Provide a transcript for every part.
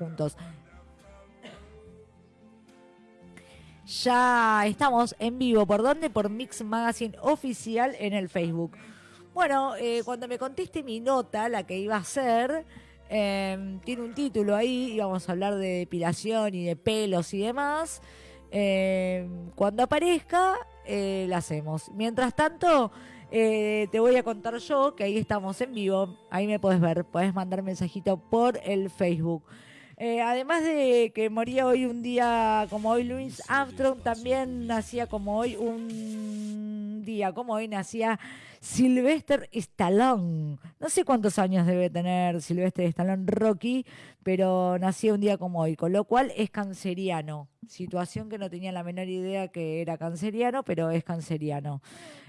juntos. Ya estamos en vivo. ¿Por dónde? Por Mix Magazine Oficial en el Facebook. Bueno, eh, cuando me conteste mi nota, la que iba a hacer, em, tiene un título ahí, íbamos a hablar de depilación y de pelos y demás. Em, cuando aparezca, eh, la hacemos. Mientras tanto, eh, te voy a contar yo que ahí estamos en vivo. Ahí me puedes ver, puedes mandar mensajito por el Facebook. Eh, además de que moría hoy un día como hoy Louis Armstrong, también nacía como hoy un día como hoy nacía Sylvester Stallone. No sé cuántos años debe tener Sylvester Stallone Rocky, pero nació un día como hoy, con lo cual es canceriano. Situación que no tenía la menor idea que era canceriano, pero es canceriano.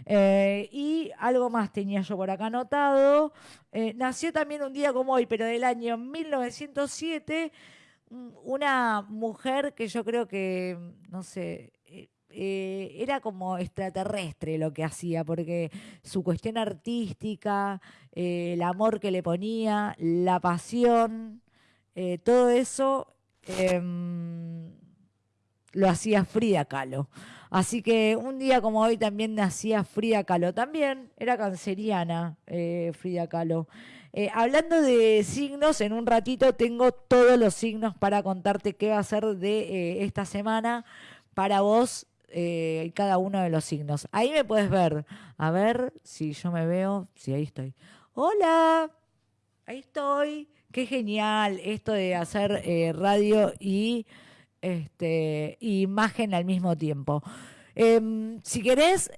Eh, y algo más tenía yo por acá anotado. Eh, nació también un día como hoy, pero del año 1907 una mujer que yo creo que, no sé, eh, era como extraterrestre lo que hacía, porque su cuestión artística, eh, el amor que le ponía, la pasión, eh, todo eso em, lo hacía Frida Kahlo. Así que un día como hoy también nacía Frida Kahlo. También era canceriana Frida Kahlo. hablando de signos, en un ratito tengo todos los signos para contarte qué va a ser de esta semana para vos eh, cada uno de los signos. Ahí me puedes ver. A ver si yo me veo. Sí, ahí estoy. Hola. Ahí estoy. Qué genial esto de hacer eh, radio y este, imagen al mismo tiempo. Em, si querés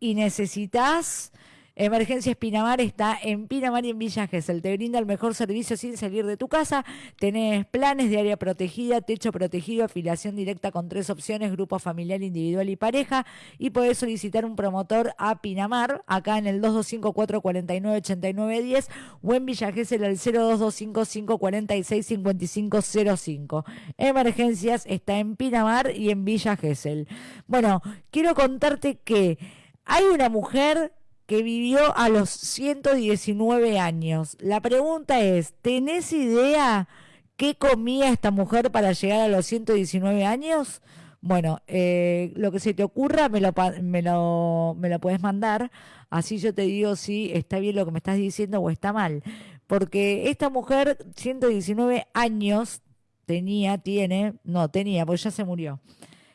y necesitas Emergencias Pinamar está en Pinamar y en Villa Gesell. Te brinda el mejor servicio sin salir de tu casa. Tenés planes de área protegida, techo protegido, afiliación directa con tres opciones, grupo familiar, individual y pareja. Y podés solicitar un promotor a Pinamar, acá en el 225-449-8910 o en Villa Gesell al 0225-546-5505. Emergencias está en Pinamar y en Villa Gesell. Bueno, quiero contarte que hay una mujer que vivió a los 119 años. La pregunta es, ¿tenés idea qué comía esta mujer para llegar a los 119 años? Bueno, eh, lo que se te ocurra me lo, me, lo, me lo puedes mandar, así yo te digo si está bien lo que me estás diciendo o está mal. Porque esta mujer, 119 años, tenía, tiene, no, tenía, pues ya se murió.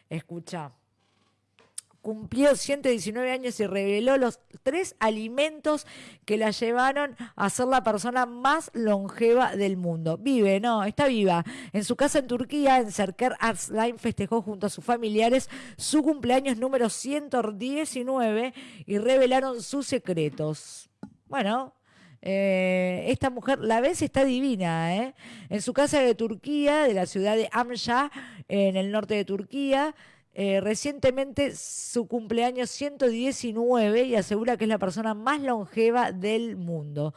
Escucha cumplió 119 años y reveló los tres alimentos que la llevaron a ser la persona más longeva del mundo. Vive, no, está viva. En su casa en Turquía, en Serker Arslan, festejó junto a sus familiares su cumpleaños número 119 y revelaron sus secretos. Bueno, eh, esta mujer, la vez está divina, ¿eh? En su casa de Turquía, de la ciudad de Amja, en el norte de Turquía, eh, recientemente su cumpleaños 119 y asegura que es la persona más longeva del mundo.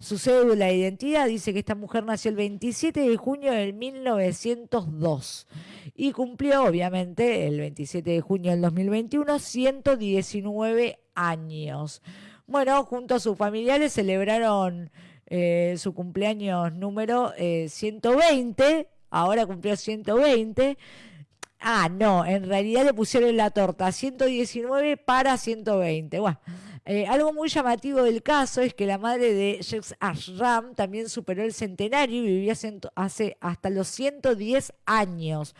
Su cédula de identidad dice que esta mujer nació el 27 de junio de 1902 y cumplió, obviamente, el 27 de junio del 2021, 119 años. Bueno, junto a sus familiares celebraron eh, su cumpleaños número 120, eh, ahora cumplió 120 Ah, no, en realidad le pusieron la torta 119 para 120. Bueno, eh, algo muy llamativo del caso es que la madre de Jex Ashram también superó el centenario y vivía hace hasta los 110 años.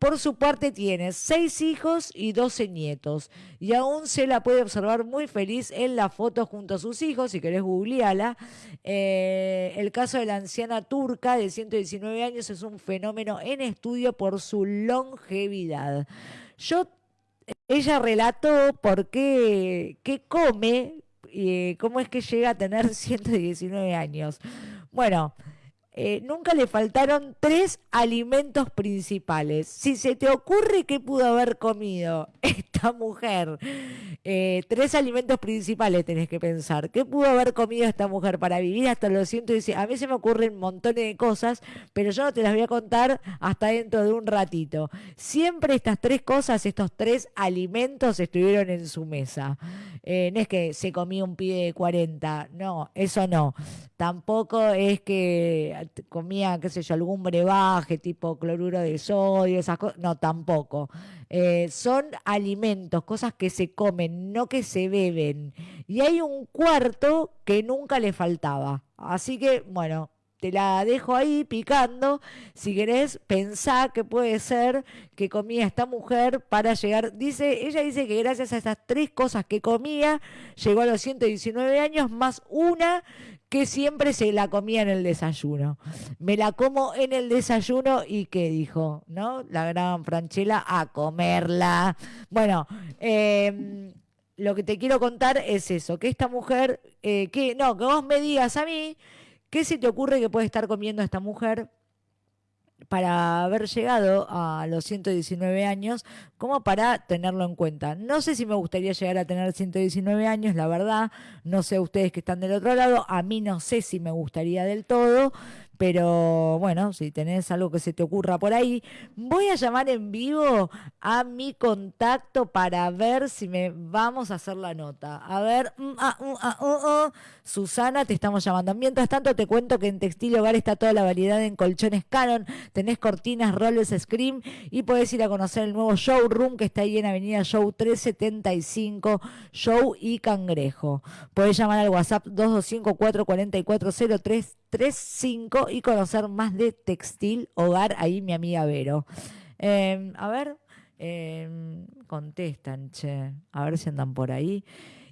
Por su parte tiene seis hijos y doce nietos y aún se la puede observar muy feliz en la foto junto a sus hijos, si querés googleala. Eh, el caso de la anciana turca de 119 años es un fenómeno en estudio por su longevidad. Yo, ella relató por qué, qué come eh, cómo es que llega a tener 119 años. Bueno, eh, nunca le faltaron tres alimentos principales. Si se te ocurre qué pudo haber comido esta mujer, eh, tres alimentos principales tenés que pensar. ¿Qué pudo haber comido esta mujer para vivir hasta los 110? A mí se me ocurren montones de cosas, pero yo no te las voy a contar hasta dentro de un ratito. Siempre estas tres cosas, estos tres alimentos estuvieron en su mesa. Eh, no es que se comía un pibe de 40, no, eso no. Tampoco es que comía, qué sé yo, algún brebaje tipo cloruro de sodio, esas cosas. No, tampoco. Eh, son alimentos, cosas que se comen, no que se beben. Y hay un cuarto que nunca le faltaba. Así que, bueno, te la dejo ahí picando. Si querés, pensá que puede ser que comía esta mujer para llegar. Dice, ella dice que gracias a esas tres cosas que comía, llegó a los 119 años, más una que siempre se la comía en el desayuno. Me la como en el desayuno y qué dijo, ¿no? La gran Franchella a comerla. Bueno, em, lo que te quiero contar es eso, que esta mujer, eh, que no, que vos me digas a mí ¿Qué se te ocurre que puede estar comiendo esta mujer para haber llegado a los 119 años, como para tenerlo en cuenta. No sé si me gustaría llegar a tener 119 años, la verdad, no sé ustedes que están del otro lado, a mí no sé si me gustaría del todo, pero bueno, si tenés algo que se te ocurra por ahí, voy a llamar en vivo a mi contacto para ver si me vamos a hacer la nota. A ver, mm, ah, mm, ah, uh, uh. Susana, te estamos llamando. Mientras tanto, te cuento que en Textil Hogar está toda la variedad en colchones Canon, tenés cortinas, roles, scream y podés ir a conocer el nuevo showroom que está ahí en Avenida Show 375, Show y Cangrejo. Podés llamar al WhatsApp 225 444 0335 y conocer más de textil hogar ahí mi amiga Vero. Em, a ver, em, contestan, che, a ver si andan por ahí.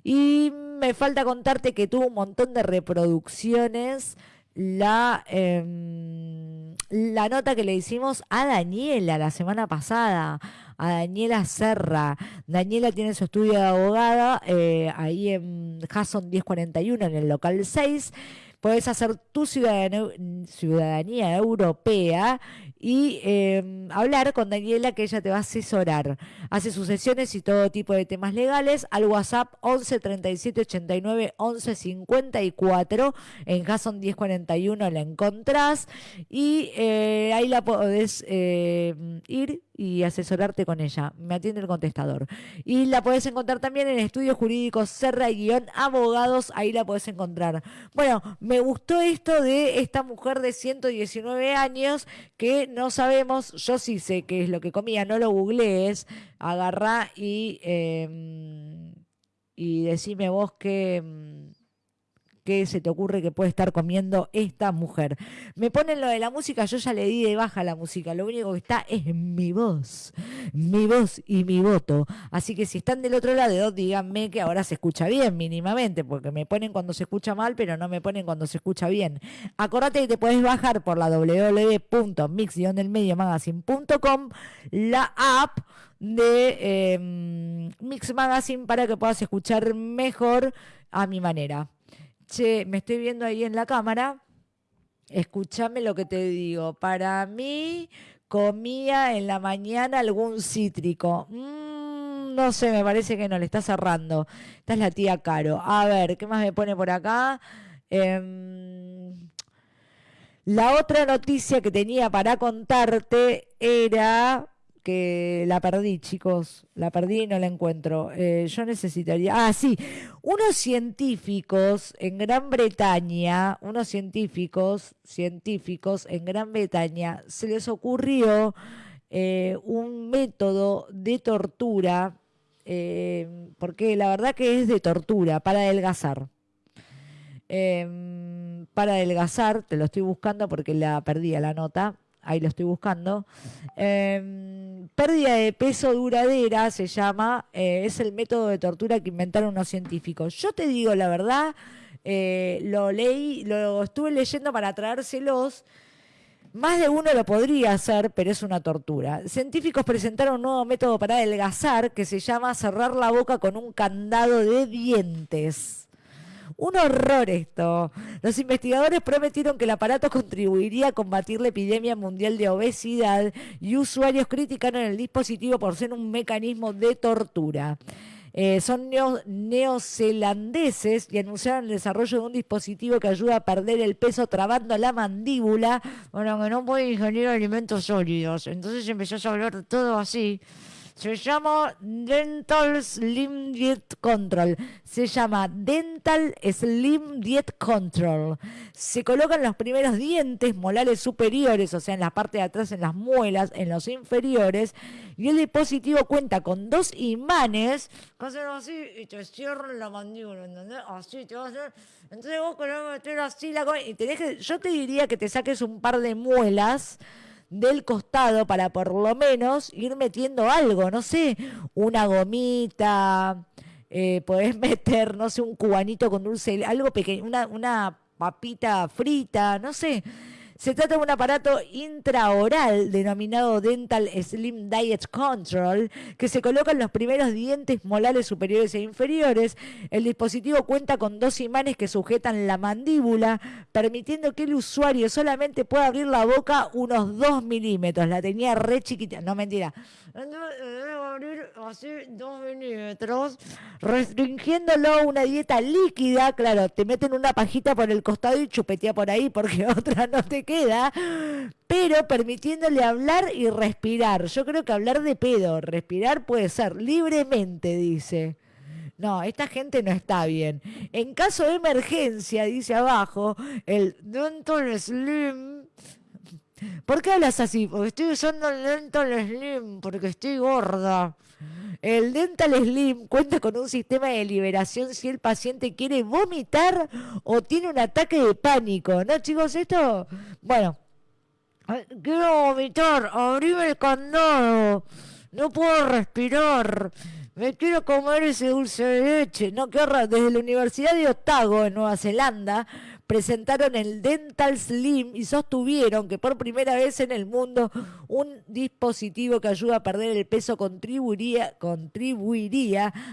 Y me falta contarte que tuvo un montón de reproducciones la, em, la nota que le hicimos a Daniela la semana pasada, a Daniela Serra. Daniela tiene su estudio de abogada eh, ahí en Hasson 1041, en el local 6 Puedes hacer tu ciudadanía, europea y em, hablar con Daniela que ella te va a asesorar. Hace sus sesiones y todo tipo de temas legales al WhatsApp 11 37 89 11 54. En Jason 1041 la encontrás y eh, ahí la podés em, ir y asesorarte con ella. Me atiende el contestador. Y la podés encontrar también en Estudios Jurídicos Serra y Guión Abogados. Ahí la podés encontrar. Bueno, me gustó esto de esta mujer de 119 años que no sabemos, yo sí sé qué es lo que comía, no lo googlees. Agarrá y, eh, y decime vos que em, qué se te ocurre que puede estar comiendo esta mujer. Me ponen lo de la música, yo ya le di de baja la música, lo único que está es mi voz, mi voz y mi voto. Así que si están del otro lado, díganme que ahora se escucha bien mínimamente, porque me ponen cuando se escucha mal, pero no me ponen cuando se escucha bien. Acordate que te puedes bajar por la www.mix-magazine.com la app de em, Mix Magazine para que puedas escuchar mejor a mi manera che, me estoy viendo ahí en la cámara, escúchame lo que te digo. Para mí, comía en la mañana algún cítrico. Mm, no sé, me parece que no, le está cerrando. Esta es la tía Caro. A ver, ¿qué más me pone por acá? Em, la otra noticia que tenía para contarte era la perdí, chicos, la perdí y no la encuentro. Eh, yo necesitaría, ah, sí, unos científicos en Gran Bretaña, unos científicos, científicos en Gran Bretaña, se les ocurrió eh, un método de tortura, eh, porque la verdad que es de tortura, para adelgazar. Em, para adelgazar, te lo estoy buscando porque la perdí a la nota ahí lo estoy buscando. Em, pérdida de peso duradera se llama, eh, es el método de tortura que inventaron unos científicos. Yo te digo la verdad, eh, lo leí, lo estuve leyendo para traérselos. Más de uno lo podría hacer, pero es una tortura. Científicos presentaron un nuevo método para adelgazar que se llama cerrar la boca con un candado de dientes. Un horror esto. Los investigadores prometieron que el aparato contribuiría a combatir la epidemia mundial de obesidad y usuarios criticaron el dispositivo por ser un mecanismo de tortura. Eh, son neozelandeses y anunciaron el desarrollo de un dispositivo que ayuda a perder el peso trabando la mandíbula, bueno, que no puede ingerir alimentos sólidos. Entonces empezó a hablar todo así Se llama Dental Slim Diet Control. Se llama Dental Slim Diet Control. Se colocan los primeros dientes molares superiores, o sea, en la parte de atrás, en las muelas, en los inferiores. Y el dispositivo cuenta con dos imanes hacen así y te cierran la mandíbula, ¿entendés? Así te va a hacer. Entonces vos querés meter así la y tenés que, yo te diría que te saques un par de muelas del costado para por lo menos ir metiendo algo, no sé, una gomita, eh, podés meter, no sé, un cubanito con dulce, algo pequeño, una, una papita frita, no sé. Se trata de un aparato intraoral denominado Dental Slim Diet Control que se coloca en los primeros dientes molares superiores e inferiores. El dispositivo cuenta con dos imanes que sujetan la mandíbula, permitiendo que el usuario solamente pueda abrir la boca unos 2 milímetros. La tenía re chiquita, no mentira. Así 2 milímetros, restringiéndolo a una dieta líquida. Claro, te meten una pajita por el costado y chupetea por ahí porque otra no te queda, pero permitiéndole hablar y respirar. Yo creo que hablar de pedo, respirar puede ser libremente, dice. No, esta gente no está bien. En caso de emergencia, dice abajo, el Dental Slim. ¿Por qué hablas así? Porque estoy usando el Dental Slim, porque estoy gorda. El Dental Slim cuenta con un sistema de liberación si el paciente quiere vomitar o tiene un ataque de pánico. ¿No, chicos? Esto. Bueno. Quiero vomitar. Abrime el candado. No puedo respirar. Me quiero comer ese dulce de leche. No, qué horror. Desde la Universidad de Otago, en Nueva Zelanda, presentaron el Dental Slim y sostuvieron que por primera vez en el mundo un dispositivo que ayuda a perder el peso contribuiría,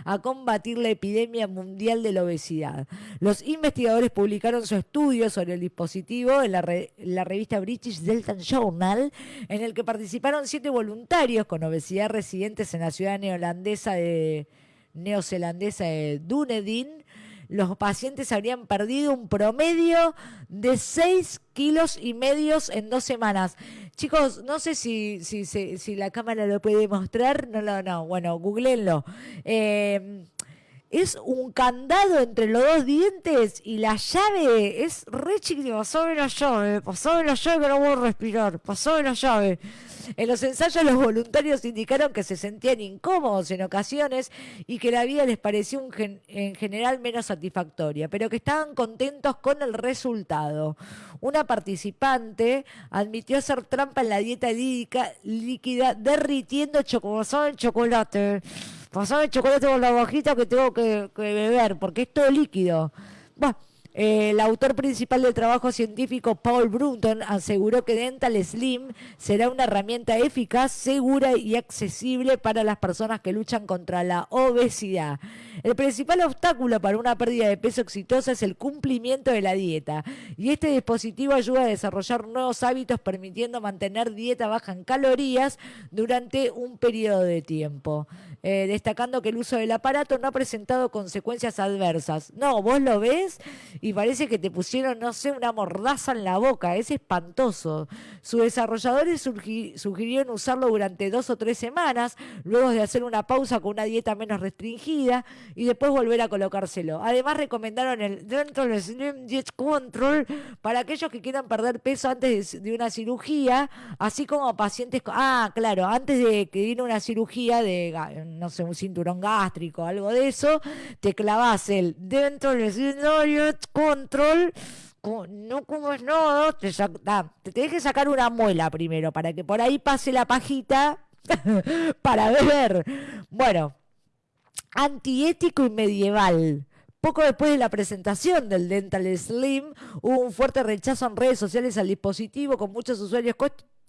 a combatir la epidemia mundial de la obesidad. Los investigadores publicaron su estudio sobre el dispositivo en la, re- la revista British Dental Journal, en el que participaron siete voluntarios con obesidad residentes en la ciudad neozelandesa de, neozelandesa de Dunedin los pacientes habrían perdido un promedio de 6 kilos y medios en dos semanas. Chicos, no sé si, si, si, si la cámara lo puede mostrar. No, no, no. Bueno, googleenlo. Eh, es un candado entre los dos dientes y la llave es re chiquitita. Pasame la llave, pasame la llave que no puedo respirar. Pasame la llave. En los ensayos los voluntarios indicaron que se sentían incómodos en ocasiones y que la vida les pareció en general menos satisfactoria, pero que estaban contentos con el resultado. Una participante admitió hacer trampa en la dieta líquida derritiendo chocolate, chocolate. Pasame el chocolate por la bajita que tengo que, beber, porque es todo líquido. Eh, el autor principal del trabajo científico, Paul Brunton, aseguró que Dental Slim será una herramienta eficaz, segura y accesible para las personas que luchan contra la obesidad. El principal obstáculo para una pérdida de peso exitosa es el cumplimiento de la dieta, y este dispositivo ayuda a desarrollar nuevos hábitos permitiendo mantener dieta baja en calorías durante un periodo de tiempo. Eh, destacando que el uso del aparato no ha presentado consecuencias adversas. No, vos lo ves y parece que te pusieron, no sé, una mordaza en la boca. Es espantoso. Sus desarrolladores sugirieron usarlo durante dos o tres semanas, luego de hacer una pausa con una dieta menos restringida y después volver a colocárselo. Además, recomendaron el Dental Slim Diet Control para aquellos que quieran perder peso antes de, una cirugía, así como pacientes. Ah, claro, antes de que viene una cirugía de, no sé, un cinturón gástrico, algo de eso, te clavas el Dental Slim Control. co- No comes nada, te, sac- ah, te tenés que sacar una muela primero para que por ahí pase la pajita para beber. Bueno, antiético y medieval. Poco después de la presentación del Dental Slim, hubo un fuerte rechazo en redes sociales al dispositivo, con muchos usuarios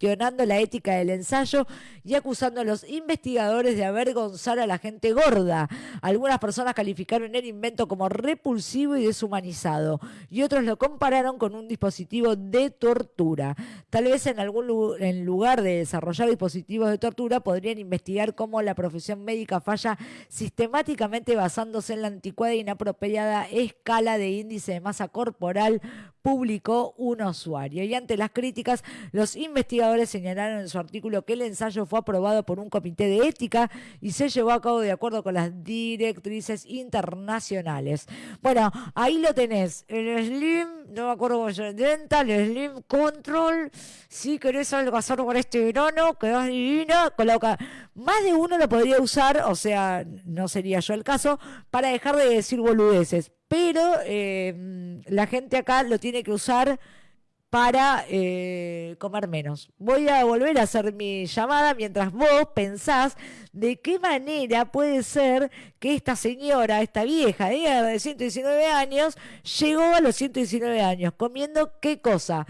la ética del ensayo y acusando a los investigadores de avergonzar a la gente gorda. Algunas personas calificaron el invento como repulsivo y deshumanizado, y otros lo compararon con un dispositivo de tortura. Tal vez en algún en lugar de desarrollar dispositivos de tortura, podrían investigar cómo la profesión médica falla sistemáticamente basándose en la anticuada e inapropiada escala de índice de masa corporal publicó un usuario. Y ante las críticas, los investigadores señalaron en su artículo que el ensayo fue aprobado por un comité de ética y se llevó a cabo de acuerdo con las directrices internacionales. Bueno, ahí lo tenés. El Slim, no me acuerdo cómo se el Slim Control. Si querés hacer con este verano, quedás divina. Coloca. Más de uno lo podría usar, o sea, no sería yo el caso, para dejar de decir boludeces pero eh, la gente acá lo tiene que usar para eh, comer menos. Voy a volver a hacer mi llamada mientras vos pensás de qué manera puede ser que esta señora, esta vieja de 119 años, llegó a los 119 años comiendo qué cosa.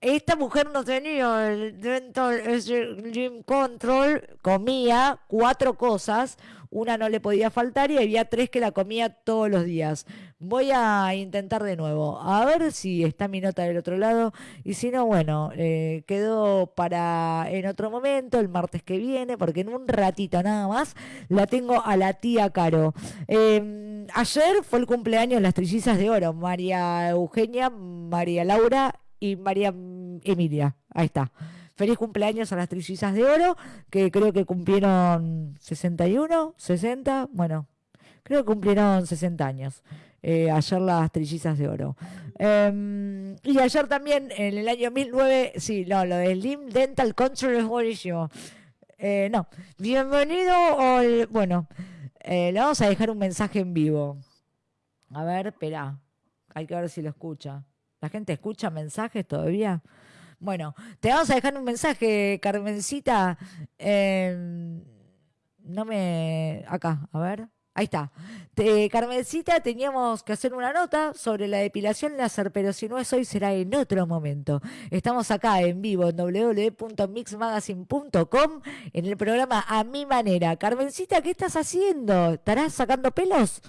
Esta mujer no tenía el dental control, comía cuatro cosas, una no le podía faltar y había tres que la comía todos los días. Voy a intentar de nuevo, a ver si está mi nota del otro lado y si no, bueno, eh, quedó para en otro momento, el martes que viene, porque en un ratito nada más la tengo a la tía Caro. Em, ayer fue el cumpleaños de las trillizas de oro, María Eugenia, María Laura y María Emilia. Ahí está. Feliz cumpleaños a las trillizas de oro, que creo que cumplieron 61, 60, bueno, creo que cumplieron 60 años. Eh, ayer las trillizas de oro. Em, y ayer también, en el año 1009, sí, no, lo de Slim Dental Control es buenísimo. Eh, no, bienvenido al... Bueno, eh, le vamos a dejar un mensaje en vivo. A ver, espera, hay que ver si lo escucha. ¿La gente escucha mensajes todavía? Bueno, te vamos a dejar un mensaje, Carmencita. Em, no me. Acá, a ver. Ahí está. Carmencita, teníamos que hacer una nota sobre la depilación láser, pero si no es hoy, será en otro momento. Estamos acá en vivo en www.mixmagazine.com en el programa A Mi Manera. Carmencita, ¿qué estás haciendo? ¿Estarás sacando pelos?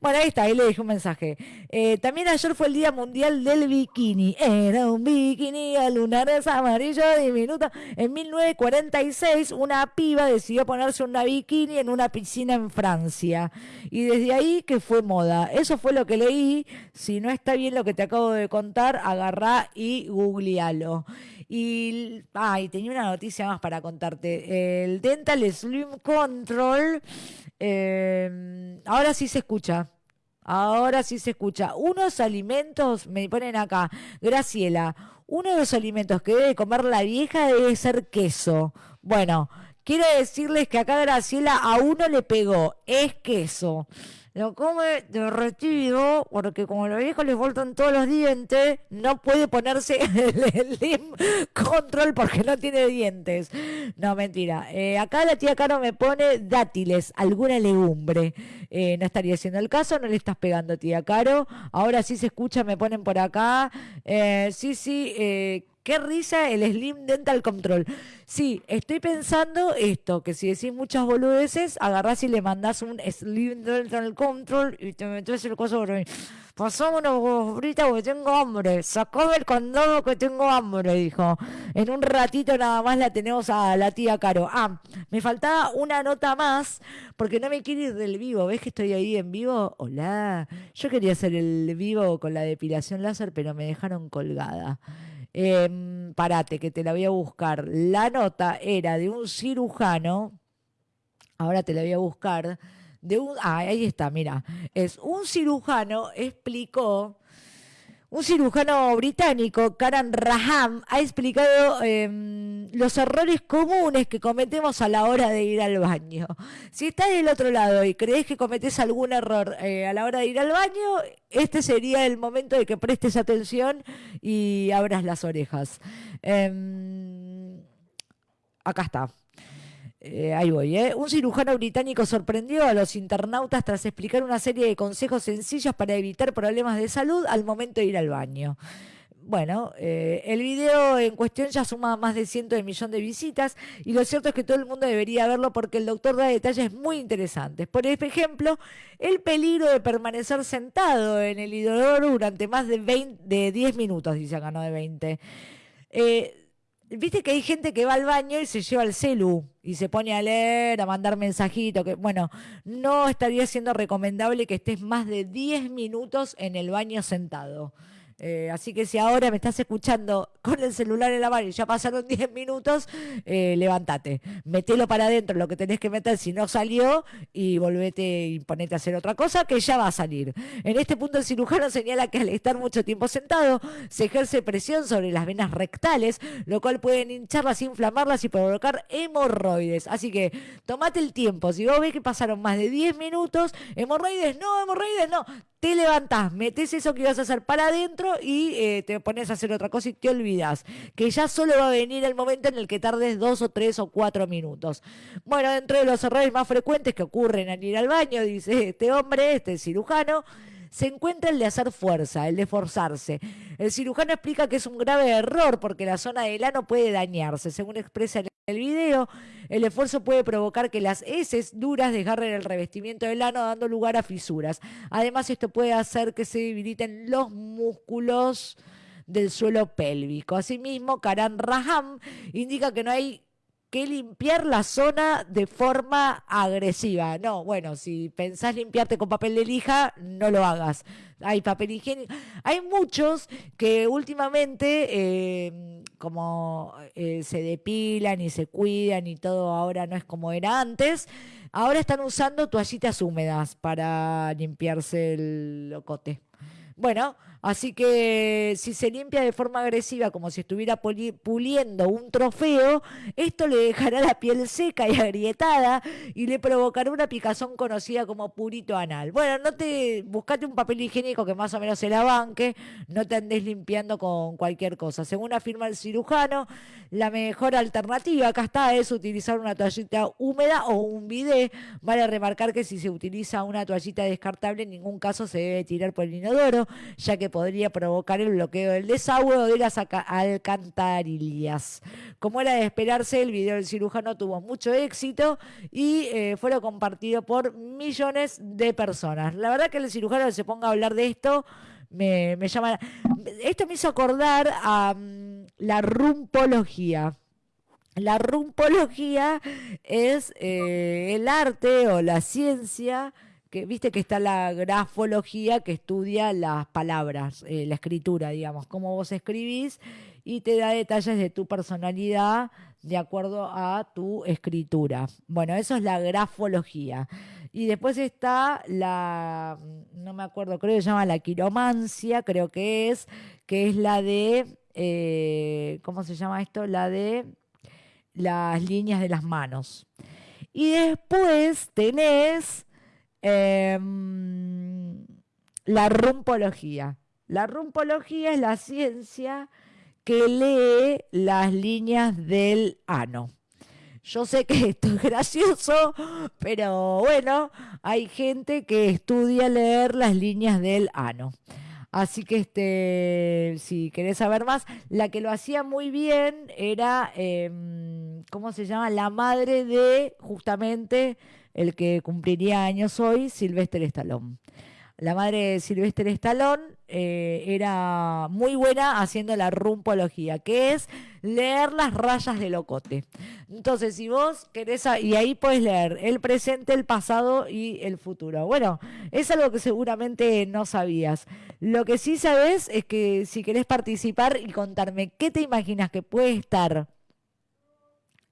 Bueno, ahí está, ahí le dije un mensaje. Eh, también ayer fue el Día Mundial del Bikini. Era un bikini a lunares amarillo diminuto. En 1946, una piba decidió ponerse una bikini en una piscina en Francia. Y desde ahí que fue moda. Eso fue lo que leí. Si no está bien lo que te acabo de contar, agarrá y googlealo. Y, ay, tenía una noticia más para contarte. El Dental Slim Control eh, ahora sí se escucha. Ahora sí se escucha. Unos alimentos, me ponen acá, Graciela, uno de los alimentos que debe comer la vieja debe ser queso. Bueno, quiero decirles que acá Graciela a uno le pegó, es queso lo come derretido, porque como los viejos les faltan todos los dientes, no puede ponerse el, Control porque no tiene dientes. No, mentira. Eh, acá la tía Caro me pone dátiles, alguna legumbre. Eh, no estaría siendo el caso, no le estás pegando, tía Caro. Ahora sí se escucha, me ponen por acá. Eh, sí, sí, Qué risa el Slim Dental Control. Sí, estoy pensando esto, que si decís muchas boludeces, agarrás y le mandás un Slim Dental Control y te metes el coso por mí. Pasamos una fritas porque tengo hambre. Sacame el condado que tengo hambre, dijo. En un ratito nada más la tenemos a la tía Caro. Ah, me faltaba una nota más porque no me quiero ir del vivo. ¿Ves que estoy ahí en vivo? Hola. Yo quería hacer el vivo con la depilación láser, pero me dejaron colgada. Eh, parate, que te la voy a buscar. La nota era de un cirujano, ahora te la voy a buscar, de un, ah, ahí está, mira, es un cirujano explicó un cirujano británico, Karan Raham, ha explicado em, los errores comunes que cometemos a la hora de ir al baño. Si estás del otro lado y crees que cometes algún error eh, a la hora de ir al baño, este sería el momento de que prestes atención y abras las orejas. Em, acá está. Eh, ahí voy, ¿eh? Un cirujano británico sorprendió a los internautas tras explicar una serie de consejos sencillos para evitar problemas de salud al momento de ir al baño. Bueno, eh, el video en cuestión ya suma más de cientos de millones de visitas y lo cierto es que todo el mundo debería verlo porque el doctor da detalles muy interesantes. Por ejemplo, el peligro de permanecer sentado en el inodoro durante más de, 20, de 10 minutos, dice acá, no de 20. Eh, Viste que hay gente que va al baño y se lleva el celu y se pone a leer, a mandar mensajitos. Que, bueno, no estaría siendo recomendable que estés más de 10 minutos en el baño sentado. Eh, así que si ahora me estás escuchando con el celular en la mano y ya pasaron 10 minutos, eh, levántate, metelo para adentro lo que tenés que meter si no salió y volvete y ponete a hacer otra cosa que ya va a salir. En este punto el cirujano señala que al estar mucho tiempo sentado se ejerce presión sobre las venas rectales, lo cual puede hincharlas, inflamarlas y provocar hemorroides. Así que tomate el tiempo. Si vos ves que pasaron más de 10 minutos, hemorroides, no, hemorroides, no te levantás, metes eso que ibas a hacer para adentro y eh, te pones a hacer otra cosa y te olvidas. Que ya solo va a venir el momento en el que tardes dos o tres o cuatro minutos. Bueno, dentro de los errores más frecuentes que ocurren al ir al baño, dice este hombre, este cirujano, se encuentra el de hacer fuerza, el de forzarse. El cirujano explica que es un grave error porque la zona del ano puede dañarse. Según expresa en el video, el esfuerzo puede provocar que las heces duras desgarren el revestimiento del ano dando lugar a fisuras. Además, esto puede hacer que se debiliten los músculos del suelo pélvico. Asimismo, Karan Raham indica que no hay que limpiar la zona de forma agresiva. No, bueno, si pensás limpiarte con papel de lija, no lo hagas. Hay papel higiénico. Hay muchos que últimamente, eh, como eh, se depilan y se cuidan y todo ahora no es como era antes, ahora están usando toallitas húmedas para limpiarse el locote. Bueno, Así que si se limpia de forma agresiva, como si estuviera puliendo un trofeo, esto le dejará la piel seca y agrietada y le provocará una picazón conocida como purito anal. Bueno, no te buscate un papel higiénico que más o menos se la banque, no te andes limpiando con cualquier cosa. Según afirma el cirujano, la mejor alternativa acá está es utilizar una toallita húmeda o un bidet. Vale remarcar que si se utiliza una toallita descartable, en ningún caso se debe tirar por el inodoro, ya que podría provocar el bloqueo del desagüe de las alcantarillas. Como era de esperarse, el video del cirujano tuvo mucho éxito y eh, fue compartido por millones de personas. La verdad que el cirujano se ponga a hablar de esto me, llama... Esto me hizo acordar a mm, la rumpología. La rumpología es eh, el arte o la ciencia que viste que está la grafología que estudia las palabras, eh, la escritura, digamos, cómo vos escribís y te da detalles de tu personalidad de acuerdo a tu escritura. Bueno, eso es la grafología. Y después está la, no me acuerdo, creo que se llama la quiromancia, creo que es, que es la de, eh, ¿cómo se llama esto? La de las líneas de las manos. Y después tenés Em, la rumpología. La rumpología es la ciencia que lee las líneas del ano. Yo sé que esto es gracioso, pero bueno, hay gente que estudia leer las líneas del ano. Así que este, si querés saber más, la que lo hacía muy bien era, em, ¿cómo se llama? La madre de justamente el que cumpliría años hoy, Sylvester Stallone. La madre de Sylvester Stallone eh, era muy buena haciendo la rumpología, que es leer las rayas del locote. Entonces, si vos querés, y ahí puedes leer el presente, el pasado y el futuro. Bueno, es algo que seguramente no sabías. Lo que sí sabes es que si querés participar y contarme qué te imaginas que puede estar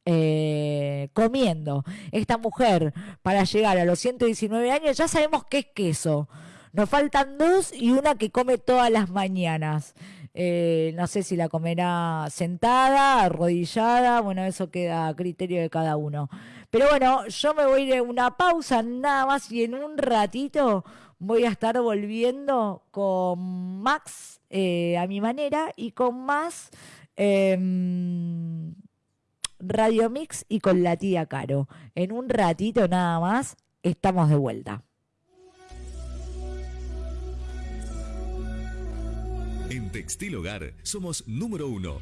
eh, comiendo esta mujer para llegar a los 119 años, ya sabemos que es queso. Nos faltan dos y una que come todas las mañanas. Eh, no sé si la comerá sentada, arrodillada, bueno, eso queda a criterio de cada uno. Pero bueno, yo me voy de una pausa nada más y en un ratito voy a estar volviendo con Max eh, a mi manera y con más... Em, Radio Mix y con la tía Caro. En un ratito nada más estamos de vuelta. En Textil Hogar somos número uno